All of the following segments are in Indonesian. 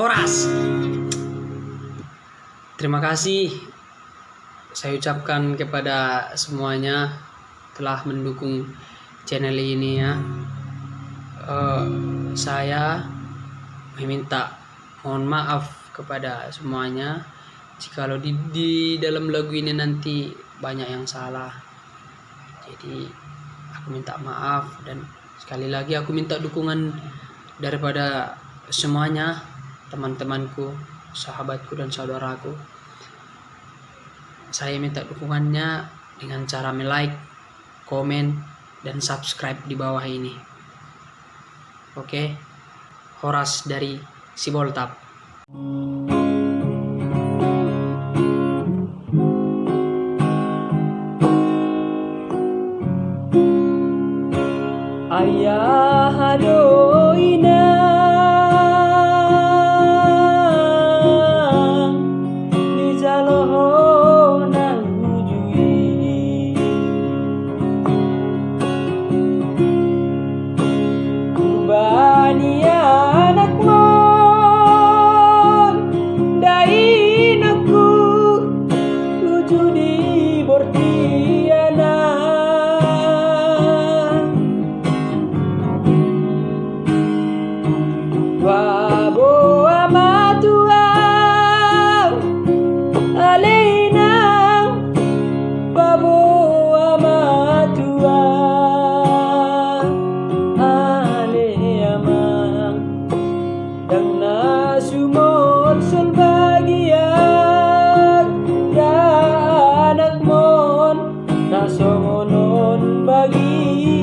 Horas. Terima kasih saya ucapkan kepada semuanya telah mendukung channel ini ya. Uh, saya meminta mohon maaf kepada semuanya jikalau di, di dalam lagu ini nanti banyak yang salah. Jadi aku minta maaf dan sekali lagi aku minta dukungan daripada semuanya teman-temanku sahabatku dan saudaraku. Saya minta dukungannya dengan cara like komen dan subscribe di bawah ini. Oke? Horas dari Siboltap. Ayah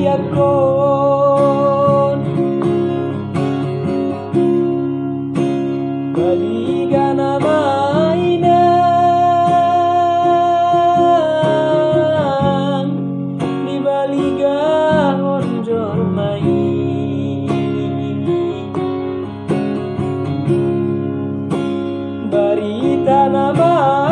yakun Baligan mainan Di baligan onjol main. Barita namanya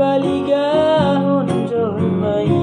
baligahon jomai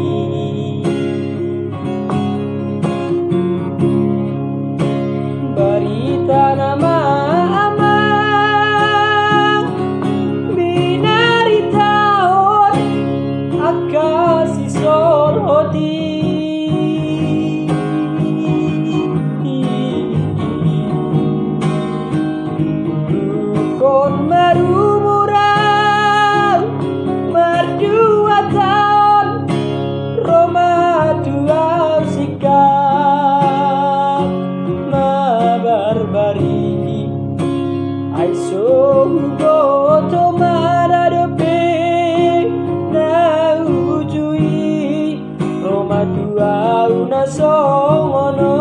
তাই সঙ্গ তোমার আরবে নাউজুই তোমা তুয়াউনা সমনা